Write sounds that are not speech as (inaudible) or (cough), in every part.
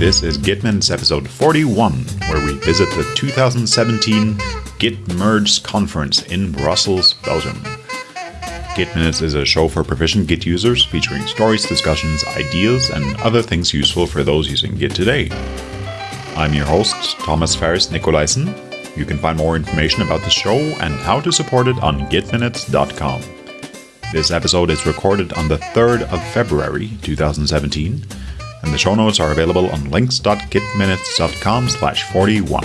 This is Git Minutes episode 41, where we visit the 2017 Git Merge Conference in Brussels, Belgium. Git Minutes is a show for proficient Git users featuring stories, discussions, ideas, and other things useful for those using Git today. I'm your host, Thomas Ferris Nicolaisen. You can find more information about the show and how to support it on gitminutes.com. This episode is recorded on the 3rd of February 2017, and the show notes are available on links.gitminutes.com slash 41.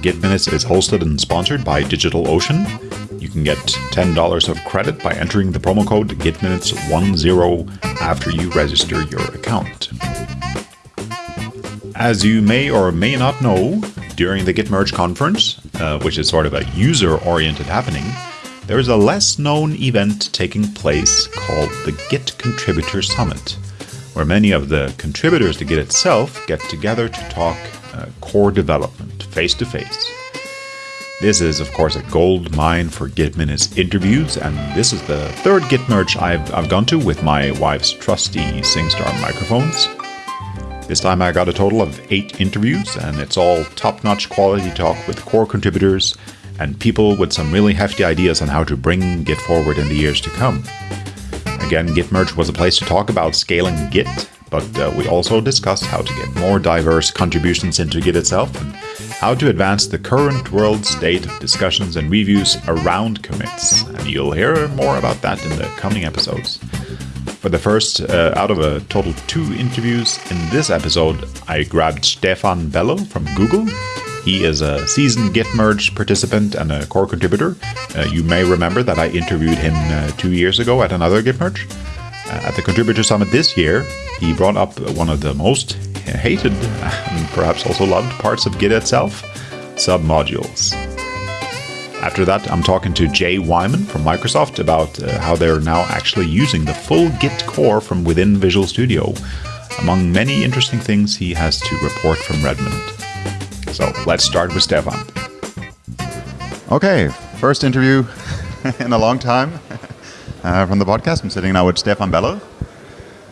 GitMinutes is hosted and sponsored by DigitalOcean. You can get $10 of credit by entering the promo code GitMinutes10 after you register your account. As you may or may not know, during the Git Merge conference, uh, which is sort of a user-oriented happening, there is a less known event taking place called the Git Contributor Summit, where many of the contributors to Git itself get together to talk uh, core development face to face. This is, of course, a gold mine for Git Minutes interviews, and this is the third Git merge I've, I've gone to with my wife's trusty SingStar microphones. This time I got a total of eight interviews, and it's all top notch quality talk with core contributors and people with some really hefty ideas on how to bring Git forward in the years to come. Again, Git Merge was a place to talk about scaling Git, but uh, we also discussed how to get more diverse contributions into Git itself and how to advance the current world state of discussions and reviews around commits. And you'll hear more about that in the coming episodes. For the first uh, out of a total two interviews in this episode, I grabbed Stefan Beller from Google he is a seasoned Git merge participant and a core contributor. Uh, you may remember that I interviewed him uh, two years ago at another Git merge. Uh, at the Contributor Summit this year, he brought up one of the most hated and perhaps also loved parts of Git itself submodules. After that, I'm talking to Jay Wyman from Microsoft about uh, how they're now actually using the full Git core from within Visual Studio, among many interesting things he has to report from Redmond. So let's start with Stefan. Okay, first interview (laughs) in a long time (laughs) uh, from the podcast. I'm sitting now with Stefan Beller.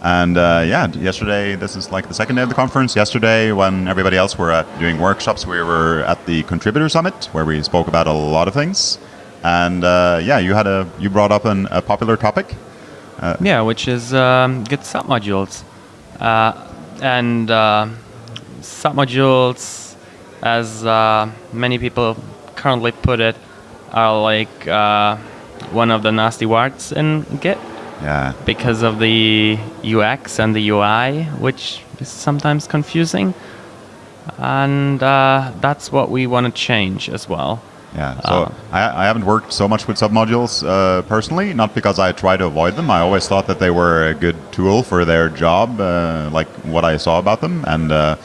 And uh, yeah, yesterday, this is like the second day of the conference. Yesterday, when everybody else were at doing workshops, we were at the Contributor Summit, where we spoke about a lot of things. And uh, yeah, you had a you brought up an, a popular topic. Uh, yeah, which is um, Git submodules, uh, and uh, submodules as uh, many people currently put it, are like uh, one of the nasty words in Git. Yeah. Because of the UX and the UI, which is sometimes confusing. And uh, that's what we want to change as well. Yeah, so uh, I, I, haven't worked so much with submodules uh, personally, not because I try to avoid them. I always thought that they were a good tool for their job, uh, like what I saw about them. And uh,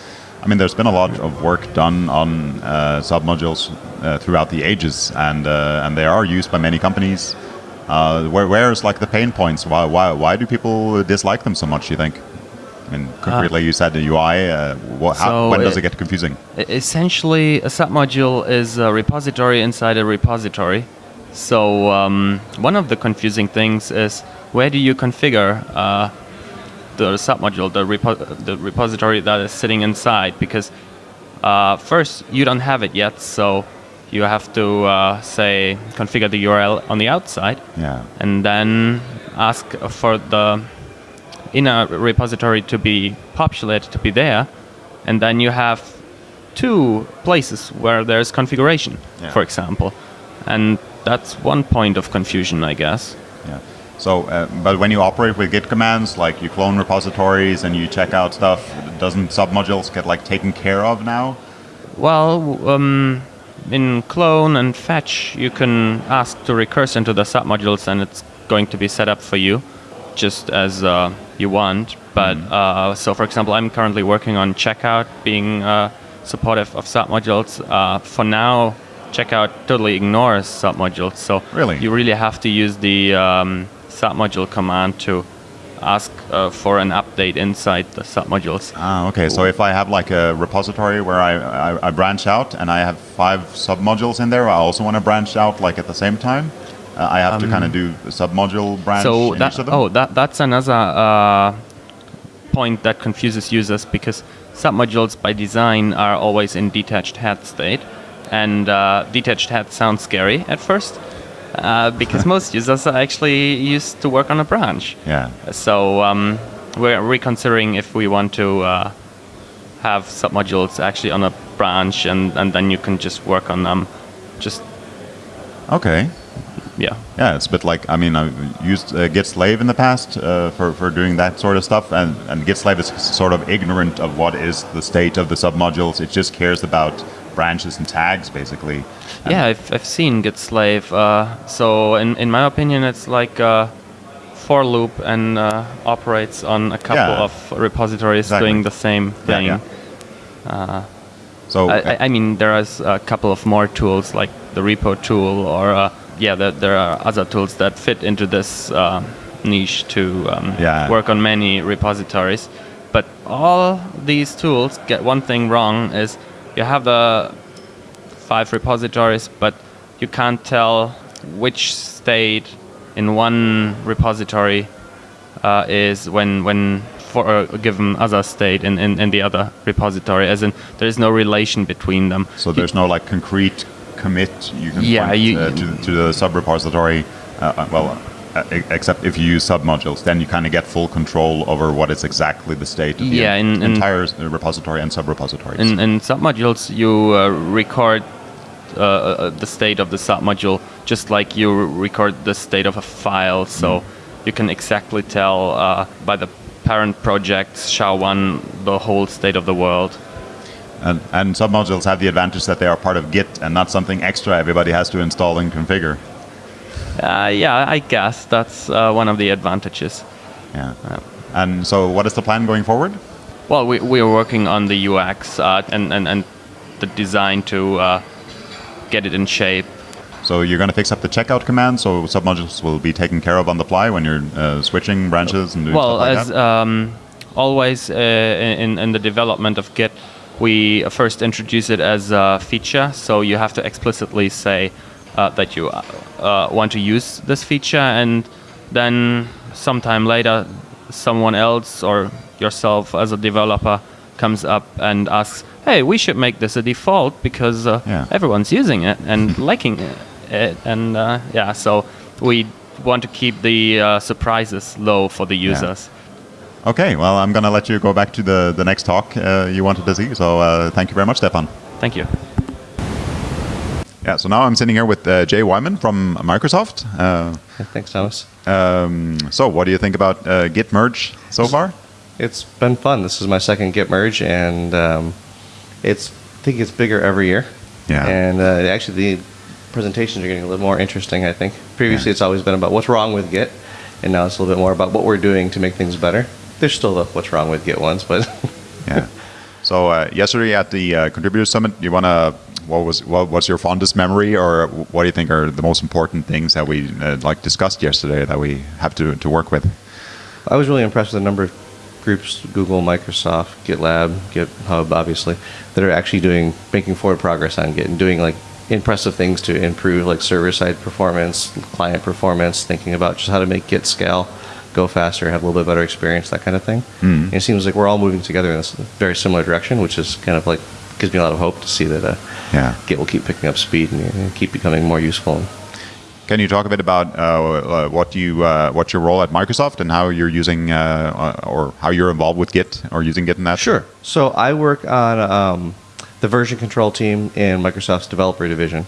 I mean, there's been a lot of work done on uh, submodules uh, throughout the ages, and uh, and they are used by many companies. Uh, where where's like the pain points? Why why why do people dislike them so much? You think? I mean, concretely, you said the UI. Uh, what, how, so when does it, it get confusing? Essentially, a submodule is a repository inside a repository. So um, one of the confusing things is where do you configure uh, the submodule, the, repo the repository that is sitting inside, because uh, first you don't have it yet, so you have to uh, say configure the URL on the outside, yeah. and then ask for the inner repository to be populated to be there, and then you have two places where there's configuration, yeah. for example, and that's one point of confusion, I guess. Yeah. So, uh, but when you operate with Git commands, like you clone repositories and you check out stuff, doesn't submodules get like taken care of now? Well, um, in clone and fetch, you can ask to recurse into the submodules, and it's going to be set up for you, just as uh, you want. But mm. uh, so, for example, I'm currently working on checkout, being uh, supportive of submodules. Uh, for now, checkout totally ignores submodules, so really, you really have to use the um, submodule command to ask uh, for an update inside the submodules. Ah, okay. So if I have like a repository where I, I, I branch out and I have five submodules in there, I also want to branch out like at the same time. Uh, I have um, to kind of do a submodule branch. So that oh that that's another uh, point that confuses users because submodules by design are always in detached head state, and uh, detached head sounds scary at first. Uh, because most users are actually used to work on a branch. Yeah. So um, we're reconsidering if we want to uh, have submodules actually on a branch, and, and then you can just work on them. Just Okay. yeah, Yeah, it's a bit like I mean I've used uh, Git slave in the past uh, for for doing that sort of stuff, and and Git slave is sort of ignorant of what is the state of the submodules. It just cares about branches and tags, basically. Yeah. I've, I've seen Git slave. Uh, so in in my opinion, it's like a for loop and uh, operates on a couple Yeah. of repositories Exactly. doing the same Yeah, thing. yeah. So I, I- I mean, there is a couple of more tools like the repo tool, or uh, yeah, there, there are other tools that fit into this uh, niche to um, Yeah. work on many repositories. But all these tools get one thing wrong: is you have the five repositories, but you can't tell which state in one repository uh, is when when for a given other state in, in, in the other repository as in there is no relation between them So there's no like concrete commit you can Yeah, point you- uh, to, to the sub repository. Uh, uh, well, except if you use submodules, then you kind of get full control over what is exactly the state of the Yeah, in- in- entire s- repository and sub repositories. in, in submodules you uh, record uh, uh, the state of the submodule just like you record the state of a file so you can exactly tell uh, by the parent project SHA-1 the whole state of the world And, and submodules have the advantage that they are part of Git and not something extra everybody has to install and configure. Uh, yeah I guess that's uh, one of the advantages Yeah. And so, what is the plan going forward? Well, we, we are working on the UX uh, and, and, and the design to uh, get it in shape. So you're going to fix up the checkout command, so submodules will be taken care of on the fly when you're uh, switching branches and doing Well, stuff like as that. um, always uh, in, in the development of Git, we first introduce it as a feature. So you have to explicitly say uh, that you uh, want to use this feature, and then sometime later, someone else or yourself as a developer comes up and asks, "Hey, we should make this a default because uh, Yeah. everyone's using it and (laughs) liking it." it. And uh, yeah, so we want to keep the uh, surprises low for the users. Okay, well, I'm going to let you go back to the, the next talk uh, you wanted to see. So uh, thank you very much, Stefan. Thank you. Yeah, so now I'm sitting here with uh, Jay Wyman from Microsoft. Uh, Thanks, Thomas. um, so, what do you think about uh, Git merge so far? It's been fun. This is my second Git merge, and um, it's I think it's bigger every year. Yeah. And uh, actually, the presentations are getting a little more interesting. I think previously Yeah. it's always been about what's wrong with Git, and now it's a little bit more about what we're doing to make things better. There's still the what's wrong with Git ones, but (laughs) Yeah. So uh, yesterday at the uh, contributor summit, you want to what was what, what's your fondest memory, or what do you think are the most important things that we uh, like discussed yesterday that we have to, to work with? I was really impressed with the number of groups, Google, Microsoft, GitLab, GitHub, obviously, that are actually doing, making forward progress on Git and doing like impressive things to improve like server-side performance, client performance, thinking about just how to make Git scale, go faster, have a little bit better experience, that kind of thing. And it seems like we're all moving together in this very similar direction, which is kind of like gives me a lot of hope to see that uh, Yeah. Git will keep picking up speed and, and keep becoming more useful. Can you talk a bit about uh, uh, what you uh, what's your role at Microsoft and how you're using uh, uh, or how you're involved with Git or using Git in that? Sure. So I work on um, the version control team in Microsoft's developer division.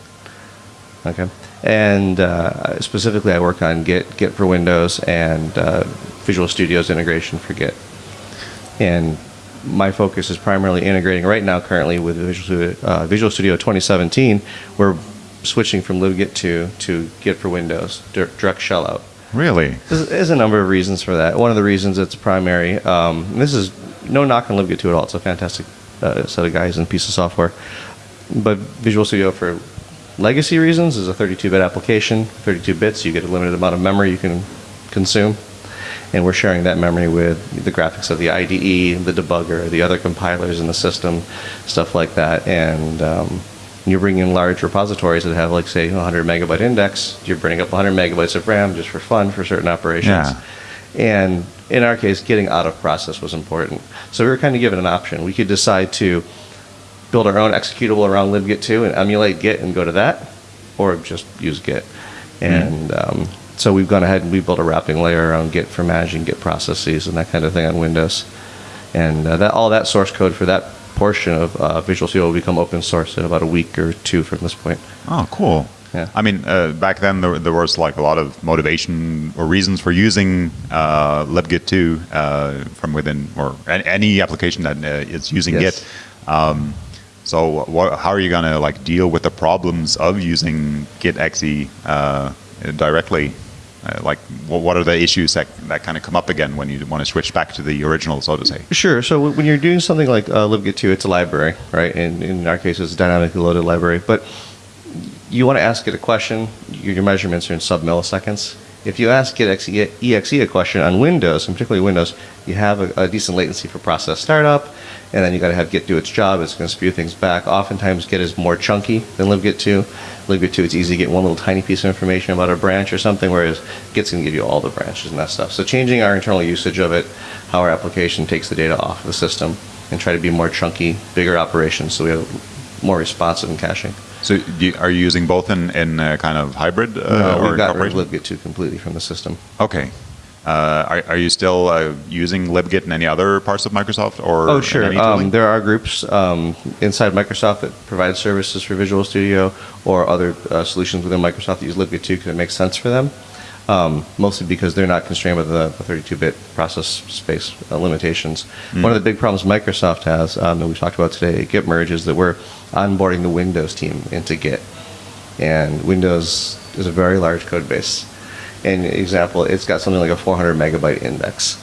Okay. And uh, specifically, I work on Git, Git for Windows, and uh, Visual Studio's integration for Git. And my focus is primarily integrating right now, currently with Visual Studio, uh, Visual Studio 2017. We're switching from libgit 2 to Git for Windows, dir- direct shell out. Really? There's, there's a number of reasons for that. One of the reasons it's primary. Um, and this is no knock on libgit 2 at all. It's a fantastic uh, set of guys and piece of software. But Visual Studio for legacy reasons is a 32-bit application. 32 bits, you get a limited amount of memory you can consume. And we're sharing that memory with the graphics of the IDE, the debugger, the other compilers in the system, stuff like that. And um, you're bringing in large repositories that have, like, say, 100 megabyte index. You're bringing up 100 megabytes of RAM just for fun for certain operations. Yeah. And in our case, getting out of process was important. So we were kind of given an option. We could decide to build our own executable around libgit2 and emulate Git and go to that, or just use Git. And um, so we've gone ahead and we built a wrapping layer around Git for managing Git processes and that kind of thing on Windows. And uh, that all that source code for that portion of uh, Visual Studio will become open source in about a week or two from this point. Oh, cool. Yeah. I mean, uh, back then there, there was like a lot of motivation or reasons for using uh, libgit2 uh, from within, or any application that uh, is using Yes. Git. Um, so, what, how are you going to like deal with the problems of using Git exe uh, directly? Uh, like, what are the issues that, that kind of come up again when you want to switch back to the original, so to say? Sure. So when you're doing something like uh, libgit2, it's a library, right? And in our case, it's a dynamically loaded library. But you want to ask it a question, your your measurements are in sub milliseconds. If you ask it exe, a question on Windows, and particularly Windows, you have a, a decent latency for process startup, and then you got to have Git do its job. It's going to spew things back. Oftentimes, Git is more chunky than libgit2. Libgit2, it's easy to get one little tiny piece of information about a branch or something, whereas Git's going to give you all the branches and that stuff. So changing our internal usage of it, how our application takes the data off of the system, and try to be more chunky, bigger operations, so we have more responsive and caching. So, do you, are you using both in, in kind of hybrid uh, No, or we've got rid of libgit2 completely from the system. Okay. Uh, are, are you still uh, using libgit in any other parts of Microsoft or? Oh, sure. Um, there are groups um, inside Microsoft that provide services for Visual Studio or other uh, solutions within Microsoft that use libgit2 because it makes sense for them. Um, mostly because they're not constrained with the, the 32-bit process space uh, limitations. One of the big problems Microsoft has um, that we talked about today at Git merge is that we're onboarding the Windows team into Git, and Windows is a very large code base. And example, it's got something like a 400 megabyte index.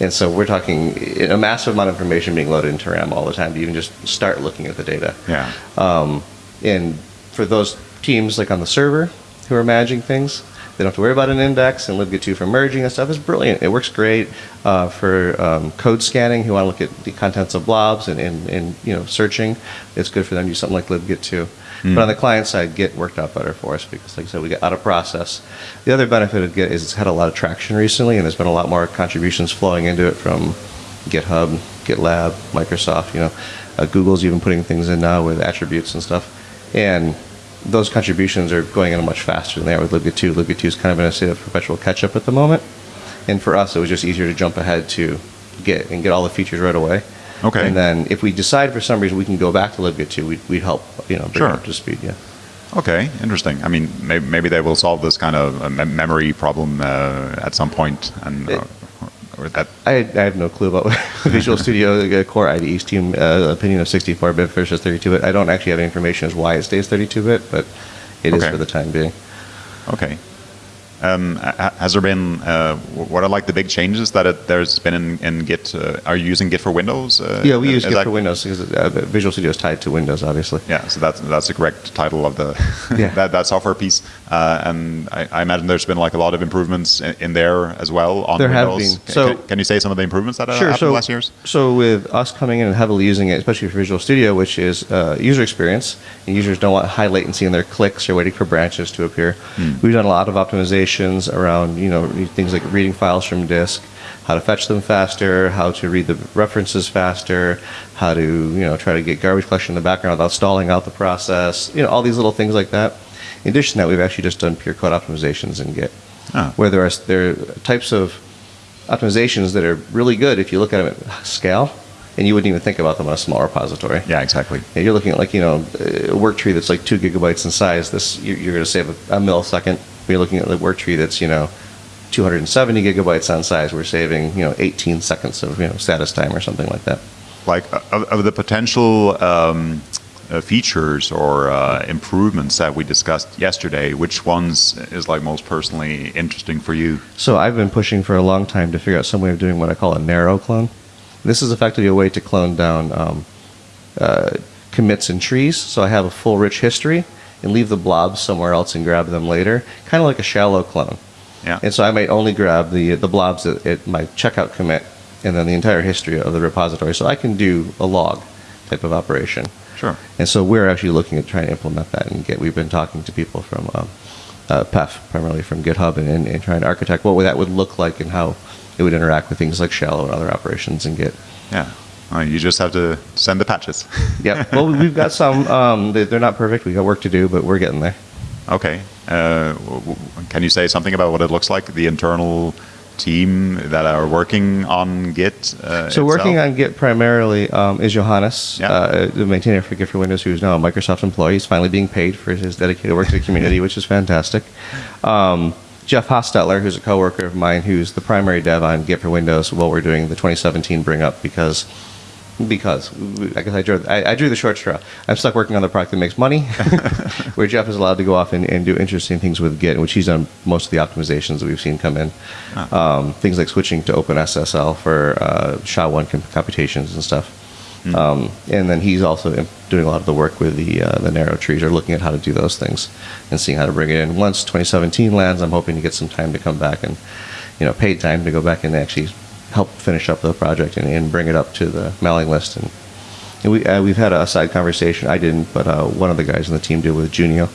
And so we're talking a massive amount of information being loaded into RAM all the time to even just start looking at the data. yeah. Um, and for those teams like on the server who are managing things, they don't have to worry about an index and libgit2 for merging and stuff It's brilliant. It works great uh, for um, code scanning who want to look at the contents of blobs and, and, and you know searching. It's good for them to use something like libgit2. But on the client side, Git worked out better for us because, like I said, we got out of process. The other benefit of Git is it's had a lot of traction recently, and there's been a lot more contributions flowing into it from GitHub, GitLab, Microsoft. You know, uh, Google's even putting things in now with attributes and stuff, and those contributions are going in much faster than they are with libgit2. libgit2 is kind of in a state of perpetual catch-up at the moment, and for us, it was just easier to jump ahead to get and get all the features right away. Okay. And then if we decide for some reason we can go back to libgit2, we'd, we'd help you know bring Sure. it up to speed. Yeah. Okay, interesting. I mean, maybe, maybe they will solve this kind of uh, memory problem uh, at some point, and uh, or that. I, I have no clue about (laughs) Visual Studio uh, Core IDE's team uh, opinion of 64-bit versus 32-bit. I don't actually have any information as why it stays 32-bit, but it is Okay. for the time being. Okay. Um, has there been uh, what are like the big changes that it, there's been in, in Git? Uh, are you using Git for Windows? Uh, Yeah, we use Git that- for Windows because uh, Visual Studio is tied to Windows, obviously. Yeah, so that's that's the correct title of the (laughs) Yeah. that, that software piece, uh, and I, I imagine there's been like a lot of improvements in, in there as well on There have Windows. been. So- can, can you say some of the improvements that have Sure. happened So, the last years? so with us coming in and heavily using it, especially for Visual Studio, which is uh, user experience, and users don't want high latency in their clicks or waiting for branches to appear. Hmm. We've done a lot of around you know things like reading files from disk, how to fetch them faster, how to read the references faster, how to you know try to get garbage collection in the background without stalling out the process. You know all these little things like that. In addition to that, we've actually just done pure code optimizations in Git, Ah. where there are there are types of optimizations that are really good if you look at them at scale, and you wouldn't even think about them on a small repository. Yeah, exactly. Yeah, You're looking at like you know a work tree that's like two gigabytes in size. This you're, you're going to save a, a millisecond. When you're looking at the work tree that's you know 270 gigabytes on size, we're saving you know 18 seconds of you know status time or something like that. Like uh, of, of the potential um, uh, features or uh, improvements that we discussed yesterday, which ones is like most personally interesting for you? So I've been pushing for a long time to figure out some way of doing what I call a narrow clone. This is effectively a way to clone down um, uh, commits and trees. So I have a full rich history and leave the blobs somewhere else and grab them later, kind of like a shallow clone. Yeah. And so I might only grab the the blobs at, at my checkout commit and then the entire history of the repository. So I can do a log type of operation. Sure. And so we're actually looking at trying to implement that and get. We've been talking to people from um, uh, Peff, primarily from GitHub, and, and, and trying to architect what that would look like and how it would interact with things like shallow and other operations and Git. Yeah. Uh, you just have to send the patches. (laughs) Yeah. Well, we've got (laughs) some. Um, they- they're not perfect. We got work to do, but we're getting there. okay. Uh, can you say something about what it looks like? The internal team that are working on Git. Uh, So working on Git primarily um, is Johannes, Yeah. uh, the maintainer for Git for Windows, who is now a Microsoft employee. He's finally being paid for his dedicated work to the community, (laughs) which is fantastic. Um, Jeff Hostetler, who's a coworker of mine, who's the primary dev on Git for Windows, while we're doing the 2017 bring up because. Because I guess I drew, I, I drew the short straw. I'm stuck working on the product that makes money, (laughs) where Jeff is allowed to go off and, and do interesting things with Git, which he's done most of the optimizations that we've seen come in. Um, things like switching to OpenSSL for uh, SHA-1 com- computations and stuff. Um, and then he's also doing a lot of the work with the uh, the narrow trees, or looking at how to do those things and seeing how to bring it in. Once 2017 lands, I'm hoping to get some time to come back and, you know, paid time to go back and actually help finish up the project and, and bring it up to the mailing list. And, and we uh, we've had a side conversation. I didn't, but uh, one of the guys on the team did with Junio,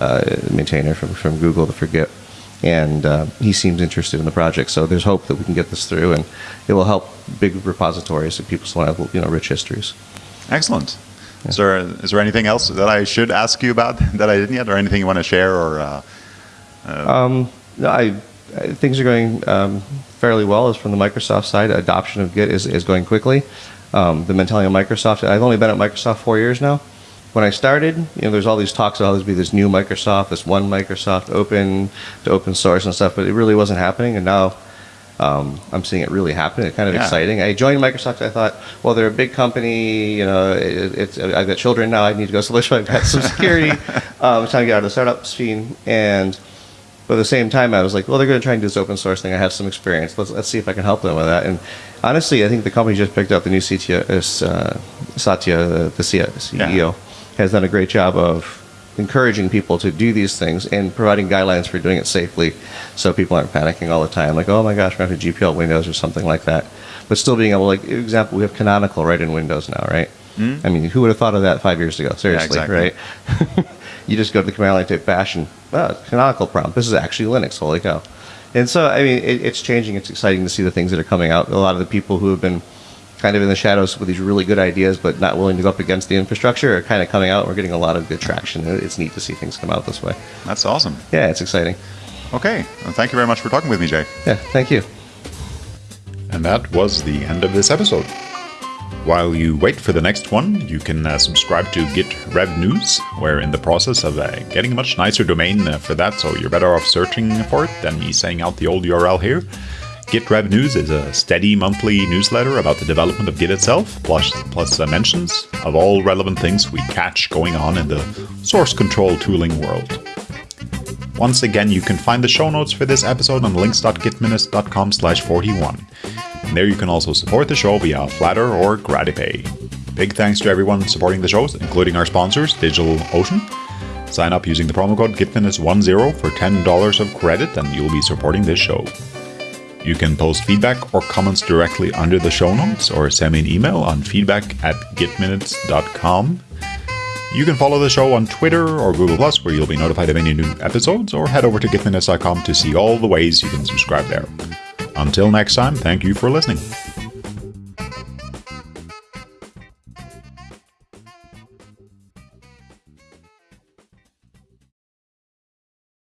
uh, maintainer from from Google to Forget, and uh, he seems interested in the project. So there's hope that we can get this through, and it will help big repositories if people still have you know rich histories. Excellent. Is there is there anything else that I should ask you about (laughs) that I didn't yet, or anything you want to share, or uh, No, I, I things are going um, fairly well. As from the Microsoft side, adoption of Git is, is going quickly. Um, the mentality of Microsoft. I've only been at Microsoft four years now. When I started, you know, there's all these talks about there's be this new Microsoft, this one Microsoft, open to open source and stuff, but it really wasn't happening. And now um, I'm seeing it really happen. It's kind of Yeah. exciting. I joined Microsoft. I thought, well, they're a big company. You know, it, it's I've got children now. I need to go solution. I've got some security. (laughs) um, it's time to get out of the startup scene. And but at the same time, I was like, well, they're going to try and do this open source thing. I have some experience. Let's let's see if I can help them with that. And honestly, I think the company just picked up the new CTO, is, uh, Satya, the C- CEO, Yeah. has done a great job of encouraging people to do these things and providing guidelines for doing it safely so people aren't panicking all the time like oh my gosh we're going to GPL Windows or something like that but still being able like example we have canonical right in Windows now right Hmm? I mean who would have thought of that five years ago seriously exactly. right (laughs) you just go to the command line type bash and oh, canonical prompt this is actually Linux holy cow and so I mean it, it's changing it's exciting to see the things that are coming out a lot of the people who have been kind of in the shadows with these really good ideas, but not willing to go up against the infrastructure, are kind of coming out. We're getting a lot of good traction. It's neat to see things come out this way. that's awesome. Yeah, it's exciting. Okay, well, thank you very much for talking with me, Jay. Yeah, thank you. And that was the end of this episode. While you wait for the next one, you can uh, subscribe to Git Rev News. We're in the process of uh, getting a much nicer domain uh, for that, so you're better off searching for it than me saying out the old URL here. Git Rev News is a steady monthly newsletter about the development of Git itself, plus, plus uh, mentions of all relevant things we catch going on in the source control tooling world. Once again, you can find the show notes for this episode on links.gitminutes.com slash 41. And there you can also support the show via Flattr or GratiPay. Big thanks to everyone supporting the shows, including our sponsors, DigitalOcean. Sign up using the promo code GitMinutes10 for $10 of credit and you'll be supporting this show. You can post feedback or comments directly under the show notes or send me an email on feedback at gitminutes.com. You can follow the show on Twitter or Google Plus, where you'll be notified of any new episodes, or head over to gitminutes.com to see all the ways you can subscribe there. Until next time, thank you for listening.